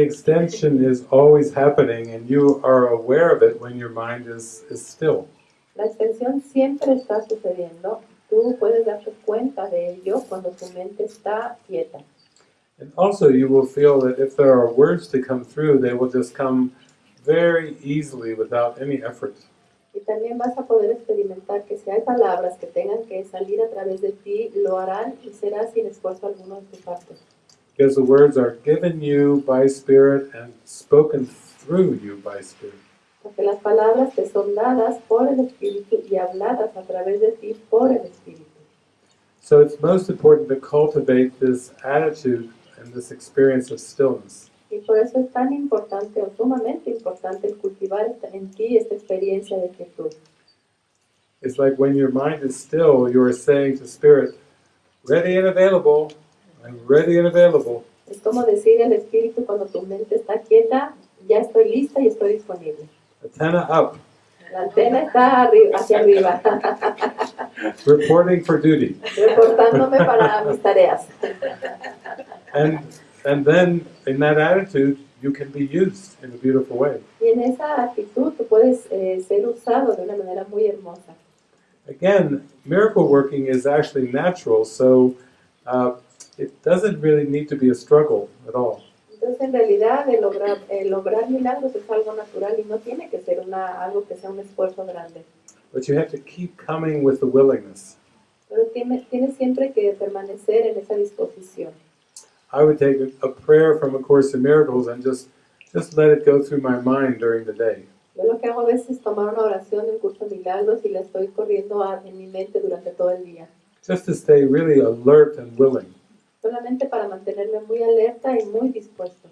extension is always happening and you are aware of it when your mind is, is still. La extensión siempre está sucediendo. Tú puedes darte cuenta de ello cuando tu mente está quieta. And also you will feel that if there are words to come through, they will just come very easily without any effort. Y también vas a poder experimentar que si hay palabras que tengan que salir a través de ti, lo harán y será sin esfuerzo alguno de tu parte. Because the words are given you by Spirit and spoken through you by Spirit. Porque las palabras te son dadas por el Espíritu y habladas a través de ti por el Espíritu. So it's most important to cultivate this attitude and this experience of stillness. Y por eso es tan importante o sumamente importante el cultivar en ti esta experiencia de quietud. It's like when your mind is still, you are saying to Spirit, ready and available, I'm ready and available. Es como decir el Espíritu cuando tu mente está quieta, ya estoy lista y estoy disponible. Antenna up, La antena está arri- hacia arriba, reporting for duty. reportándome para mis tareas. And, and then in that attitude, you can be used in a beautiful way. Y en esa actitud tú puedes eh, ser usado de una manera muy hermosa. Again, miracle working is actually natural, so uh, it doesn't really need to be a struggle at all. Entonces, en realidad, el lograr, el lograr milagros es algo natural y no tiene que ser una, algo que sea un esfuerzo grande. But you have to keep coming with the willingness. Pero tiene- tienes siempre que permanecer en esa disposición. I would take a, a prayer from A Course in Miracles and just, just let it go through my mind during the day. Yo lo que hago a veces es tomar una oración del curso de milagros y la estoy corriendo a- en mi mente durante todo el día. Just to stay really alert and willing. Solamente para mantenerme muy alerta y muy dispuesto.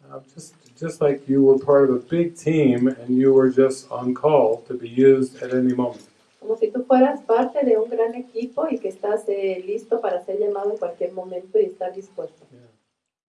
Uh, just, just like you were part of a big team and you were just on call to be used at any moment. Como si tú fueras parte de un gran equipo y que estás eh, listo para ser llamado en cualquier momento y estar dispuesto. Yeah.